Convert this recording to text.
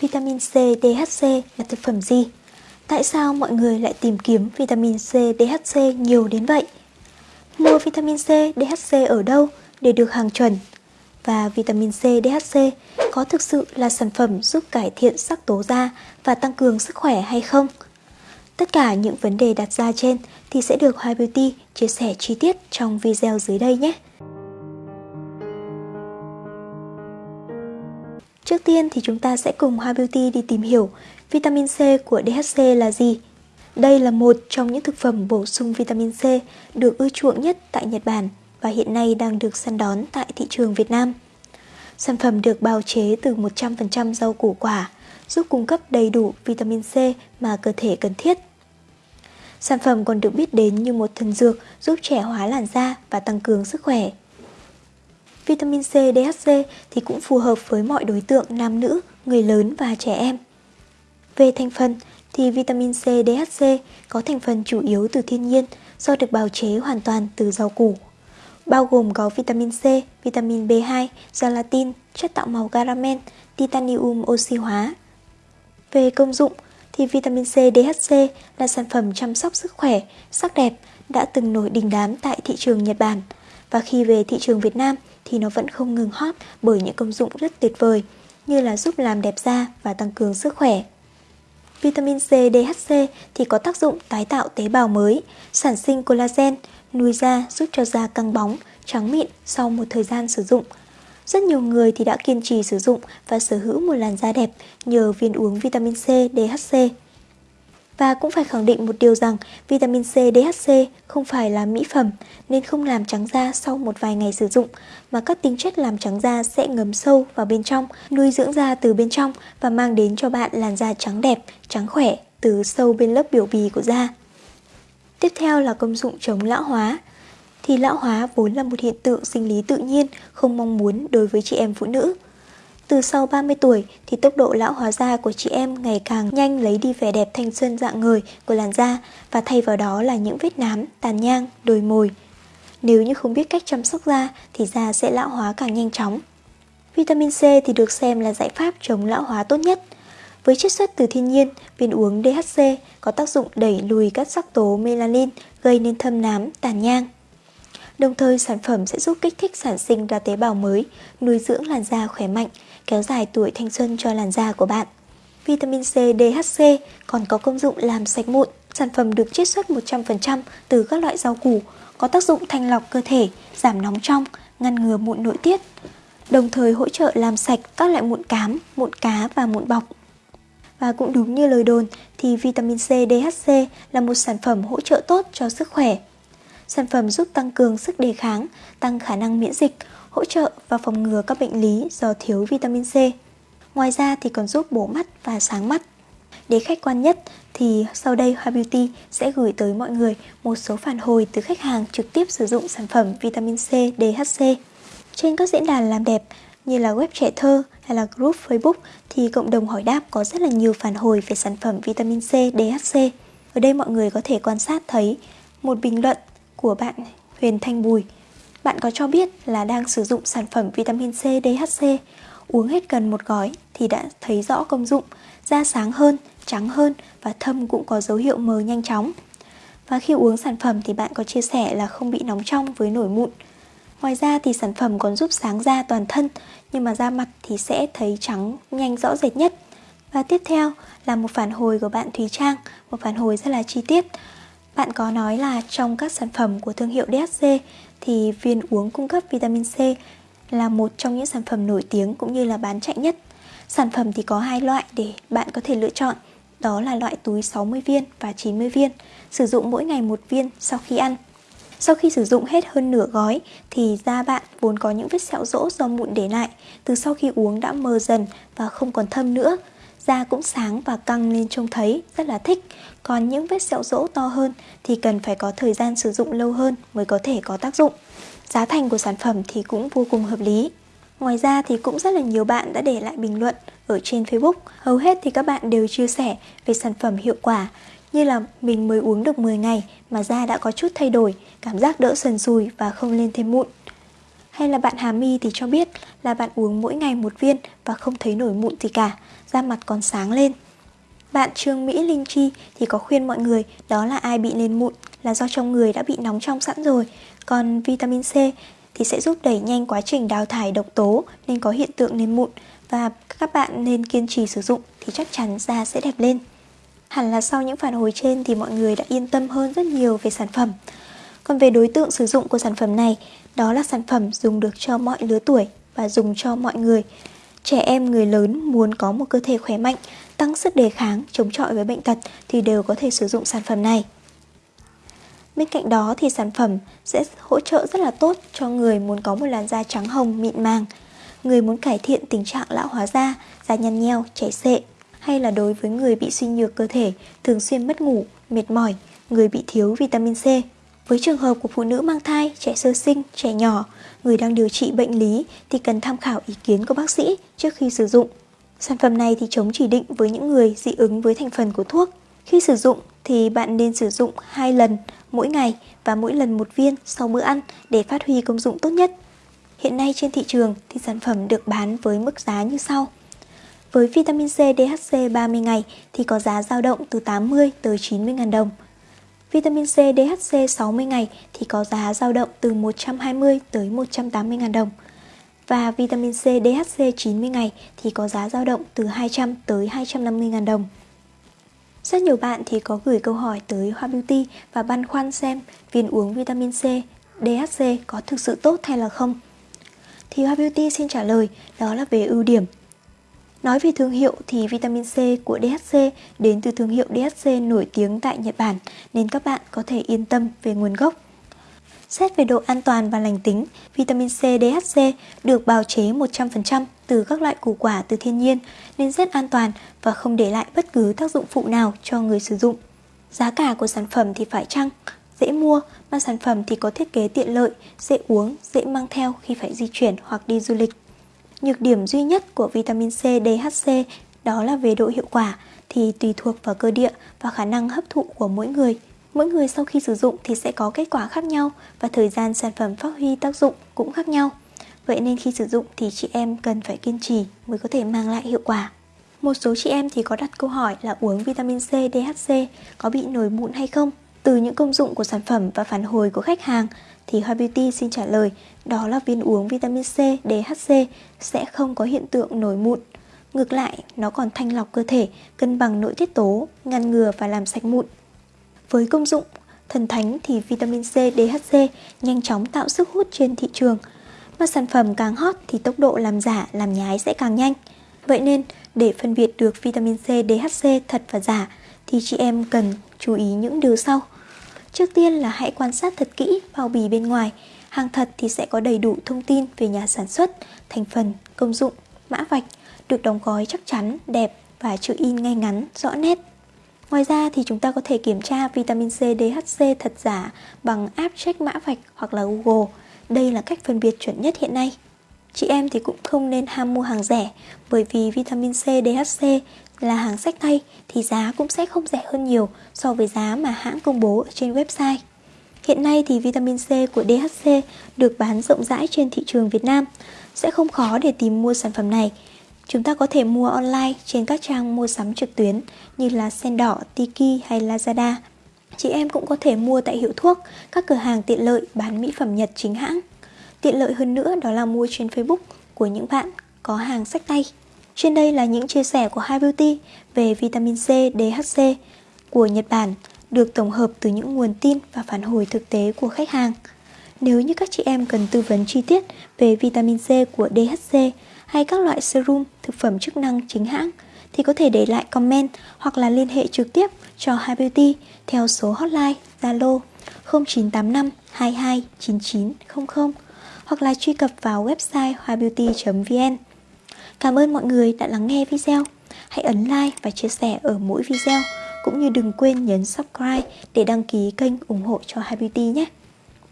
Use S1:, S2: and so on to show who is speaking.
S1: Vitamin C DHC là thực phẩm gì? Tại sao mọi người lại tìm kiếm vitamin C DHC nhiều đến vậy? Mua vitamin C DHC ở đâu để được hàng chuẩn? Và vitamin C DHC có thực sự là sản phẩm giúp cải thiện sắc tố da và tăng cường sức khỏe hay không? Tất cả những vấn đề đặt ra trên thì sẽ được Hoa Beauty chia sẻ chi tiết trong video dưới đây nhé. Trước tiên thì chúng ta sẽ cùng Hoa Beauty đi tìm hiểu vitamin C của DHC là gì. Đây là một trong những thực phẩm bổ sung vitamin C được ưa chuộng nhất tại Nhật Bản và hiện nay đang được săn đón tại thị trường Việt Nam. Sản phẩm được bào chế từ 100% rau củ quả, giúp cung cấp đầy đủ vitamin C mà cơ thể cần thiết. Sản phẩm còn được biết đến như một thần dược giúp trẻ hóa làn da và tăng cường sức khỏe. Vitamin C, DHC thì cũng phù hợp với mọi đối tượng nam nữ, người lớn và trẻ em. Về thành phần thì vitamin C, DHC có thành phần chủ yếu từ thiên nhiên do được bào chế hoàn toàn từ rau củ. Bao gồm có vitamin C, vitamin B2, gelatin, chất tạo màu caramel, titanium oxy hóa. Về công dụng thì vitamin C, DHC là sản phẩm chăm sóc sức khỏe, sắc đẹp đã từng nổi đình đám tại thị trường Nhật Bản và khi về thị trường Việt Nam thì nó vẫn không ngừng hot bởi những công dụng rất tuyệt vời như là giúp làm đẹp da và tăng cường sức khỏe. Vitamin C, DHC thì có tác dụng tái tạo tế bào mới, sản sinh collagen, nuôi da giúp cho da căng bóng, trắng mịn sau một thời gian sử dụng. Rất nhiều người thì đã kiên trì sử dụng và sở hữu một làn da đẹp nhờ viên uống vitamin C, DHC. Và cũng phải khẳng định một điều rằng vitamin C, DHC không phải là mỹ phẩm nên không làm trắng da sau một vài ngày sử dụng mà các tính chất làm trắng da sẽ ngấm sâu vào bên trong, nuôi dưỡng da từ bên trong và mang đến cho bạn làn da trắng đẹp, trắng khỏe từ sâu bên lớp biểu bì của da. Tiếp theo là công dụng chống lão hóa. Thì lão hóa vốn là một hiện tượng sinh lý tự nhiên không mong muốn đối với chị em phụ nữ. Từ sau 30 tuổi thì tốc độ lão hóa da của chị em ngày càng nhanh lấy đi vẻ đẹp thanh xuân dạng người của làn da và thay vào đó là những vết nám, tàn nhang, đồi mồi. Nếu như không biết cách chăm sóc da thì da sẽ lão hóa càng nhanh chóng. Vitamin C thì được xem là giải pháp chống lão hóa tốt nhất. Với chiết xuất từ thiên nhiên, viên uống DHC có tác dụng đẩy lùi các sắc tố melanin gây nên thâm nám, tàn nhang. Đồng thời sản phẩm sẽ giúp kích thích sản sinh ra tế bào mới, nuôi dưỡng làn da khỏe mạnh, kéo dài tuổi thanh xuân cho làn da của bạn. Vitamin C, DHC còn có công dụng làm sạch mụn. Sản phẩm được chiết xuất 100% từ các loại rau củ, có tác dụng thanh lọc cơ thể, giảm nóng trong, ngăn ngừa mụn nội tiết, đồng thời hỗ trợ làm sạch các loại mụn cám, mụn cá và mụn bọc. Và cũng đúng như lời đồn thì vitamin C, DHC là một sản phẩm hỗ trợ tốt cho sức khỏe. Sản phẩm giúp tăng cường sức đề kháng, tăng khả năng miễn dịch, hỗ trợ và phòng ngừa các bệnh lý do thiếu vitamin C. Ngoài ra thì còn giúp bổ mắt và sáng mắt. Để khách quan nhất thì sau đây Hoa Beauty sẽ gửi tới mọi người một số phản hồi từ khách hàng trực tiếp sử dụng sản phẩm vitamin C DHC. Trên các diễn đàn làm đẹp như là web trẻ thơ hay là group Facebook thì cộng đồng hỏi đáp có rất là nhiều phản hồi về sản phẩm vitamin C DHC. Ở đây mọi người có thể quan sát thấy một bình luận của bạn Huyền Thanh Bùi. Bạn có cho biết là đang sử dụng sản phẩm vitamin C DHC, uống hết gần một gói thì đã thấy rõ công dụng, da sáng hơn, trắng hơn và thâm cũng có dấu hiệu mờ nhanh chóng. Và khi uống sản phẩm thì bạn có chia sẻ là không bị nóng trong với nổi mụn. Ngoài ra thì sản phẩm còn giúp sáng da toàn thân, nhưng mà da mặt thì sẽ thấy trắng nhanh rõ rệt nhất. Và tiếp theo là một phản hồi của bạn Thúy Trang, một phản hồi rất là chi tiết. Bạn có nói là trong các sản phẩm của thương hiệu DHC thì viên uống cung cấp vitamin C là một trong những sản phẩm nổi tiếng cũng như là bán chạy nhất. Sản phẩm thì có hai loại để bạn có thể lựa chọn, đó là loại túi 60 viên và 90 viên, sử dụng mỗi ngày một viên sau khi ăn. Sau khi sử dụng hết hơn nửa gói thì da bạn vốn có những vết sẹo rỗ do mụn để lại, từ sau khi uống đã mờ dần và không còn thâm nữa. Da cũng sáng và căng lên trông thấy, rất là thích. Còn những vết sẹo rỗ to hơn thì cần phải có thời gian sử dụng lâu hơn mới có thể có tác dụng. Giá thành của sản phẩm thì cũng vô cùng hợp lý. Ngoài ra thì cũng rất là nhiều bạn đã để lại bình luận ở trên Facebook. Hầu hết thì các bạn đều chia sẻ về sản phẩm hiệu quả như là mình mới uống được 10 ngày mà da đã có chút thay đổi, cảm giác đỡ sần sùi và không lên thêm mụn. Hay là bạn Hà My thì cho biết là bạn uống mỗi ngày một viên và không thấy nổi mụn gì cả, da mặt còn sáng lên. Bạn Trương Mỹ Linh Chi thì có khuyên mọi người đó là ai bị lên mụn là do trong người đã bị nóng trong sẵn rồi. Còn vitamin C thì sẽ giúp đẩy nhanh quá trình đào thải độc tố nên có hiện tượng lên mụn và các bạn nên kiên trì sử dụng thì chắc chắn da sẽ đẹp lên. Hẳn là sau những phản hồi trên thì mọi người đã yên tâm hơn rất nhiều về sản phẩm. Còn về đối tượng sử dụng của sản phẩm này, đó là sản phẩm dùng được cho mọi lứa tuổi và dùng cho mọi người. Trẻ em, người lớn muốn có một cơ thể khỏe mạnh, tăng sức đề kháng, chống chọi với bệnh tật thì đều có thể sử dụng sản phẩm này. Bên cạnh đó thì sản phẩm sẽ hỗ trợ rất là tốt cho người muốn có một làn da trắng hồng mịn màng, người muốn cải thiện tình trạng lão hóa da, da nhăn nheo, chảy xệ, hay là đối với người bị suy nhược cơ thể, thường xuyên mất ngủ, mệt mỏi, người bị thiếu vitamin C. Với trường hợp của phụ nữ mang thai, trẻ sơ sinh, trẻ nhỏ, người đang điều trị bệnh lý thì cần tham khảo ý kiến của bác sĩ trước khi sử dụng. Sản phẩm này thì chống chỉ định với những người dị ứng với thành phần của thuốc. Khi sử dụng thì bạn nên sử dụng 2 lần mỗi ngày và mỗi lần một viên sau bữa ăn để phát huy công dụng tốt nhất. Hiện nay trên thị trường thì sản phẩm được bán với mức giá như sau. Với vitamin C DHC 30 ngày thì có giá dao động từ 80 tới 90 ngàn đồng. Vitamin C DHC 60 ngày thì có giá dao động từ 120 tới 180 000 đồng. Và vitamin C DHC 90 ngày thì có giá dao động từ 200 tới 250 000 đồng. Rất nhiều bạn thì có gửi câu hỏi tới Hoa Beauty và băn khoăn xem viên uống vitamin C, DHC có thực sự tốt hay là không. Thì Hoa Beauty xin trả lời đó là về ưu điểm. Nói về thương hiệu thì vitamin C của DHC đến từ thương hiệu DHC nổi tiếng tại Nhật Bản nên các bạn có thể yên tâm về nguồn gốc. Xét về độ an toàn và lành tính, vitamin C DHC được bào chế 100% từ các loại củ quả từ thiên nhiên nên rất an toàn và không để lại bất cứ tác dụng phụ nào cho người sử dụng. Giá cả của sản phẩm thì phải chăng, dễ mua mà sản phẩm thì có thiết kế tiện lợi, dễ uống, dễ mang theo khi phải di chuyển hoặc đi du lịch. Nhược điểm duy nhất của vitamin C DHC đó là về độ hiệu quả thì tùy thuộc vào cơ địa và khả năng hấp thụ của mỗi người. Mỗi người sau khi sử dụng thì sẽ có kết quả khác nhau và thời gian sản phẩm phát huy tác dụng cũng khác nhau. Vậy nên khi sử dụng thì chị em cần phải kiên trì mới có thể mang lại hiệu quả. Một số chị em thì có đặt câu hỏi là uống vitamin C, DHC có bị nổi mụn hay không? Từ những công dụng của sản phẩm và phản hồi của khách hàng thì Hoa Beauty xin trả lời đó là viên uống vitamin C, DHC sẽ không có hiện tượng nổi mụn. Ngược lại, nó còn thanh lọc cơ thể, cân bằng nội tiết tố, ngăn ngừa và làm sạch mụn. Với công dụng thần thánh thì vitamin C, DHC nhanh chóng tạo sức hút trên thị trường. Mà sản phẩm càng hot thì tốc độ làm giả, làm nhái sẽ càng nhanh. Vậy nên, để phân biệt được vitamin C, DHC thật và giả thì chị em cần chú ý những điều sau. Trước tiên là hãy quan sát thật kỹ bao bì bên ngoài. Hàng thật thì sẽ có đầy đủ thông tin về nhà sản xuất, thành phần, công dụng, mã vạch, được đóng gói chắc chắn, đẹp và chữ in ngay ngắn, rõ nét. Ngoài ra thì chúng ta có thể kiểm tra vitamin C DHC thật giả bằng app check mã vạch hoặc là Google. Đây là cách phân biệt chuẩn nhất hiện nay. Chị em thì cũng không nên ham mua hàng rẻ bởi vì vitamin C DHC là hàng sách tay thì giá cũng sẽ không rẻ hơn nhiều so với giá mà hãng công bố ở trên website. Hiện nay thì vitamin C của DHC được bán rộng rãi trên thị trường Việt Nam. Sẽ không khó để tìm mua sản phẩm này Chúng ta có thể mua online trên các trang mua sắm trực tuyến như là Sen Đỏ, Tiki hay Lazada. Chị em cũng có thể mua tại hiệu thuốc, các cửa hàng tiện lợi bán mỹ phẩm Nhật chính hãng. Tiện lợi hơn nữa đó là mua trên Facebook của những bạn có hàng sách tay. Trên đây là những chia sẻ của Hai Beauty về vitamin C, DHC của Nhật Bản được tổng hợp từ những nguồn tin và phản hồi thực tế của khách hàng. Nếu như các chị em cần tư vấn chi tiết về vitamin C của DHC hay các loại serum, thực phẩm chức năng chính hãng thì có thể để lại comment hoặc là liên hệ trực tiếp cho hai Beauty theo số hotline Zalo 0985 22 9900 hoặc là truy cập vào website hoabeauty.vn. Cảm ơn mọi người đã lắng nghe video. Hãy ấn like và chia sẻ ở mỗi video cũng như đừng quên nhấn subscribe để đăng ký kênh ủng hộ cho Hoa Beauty nhé.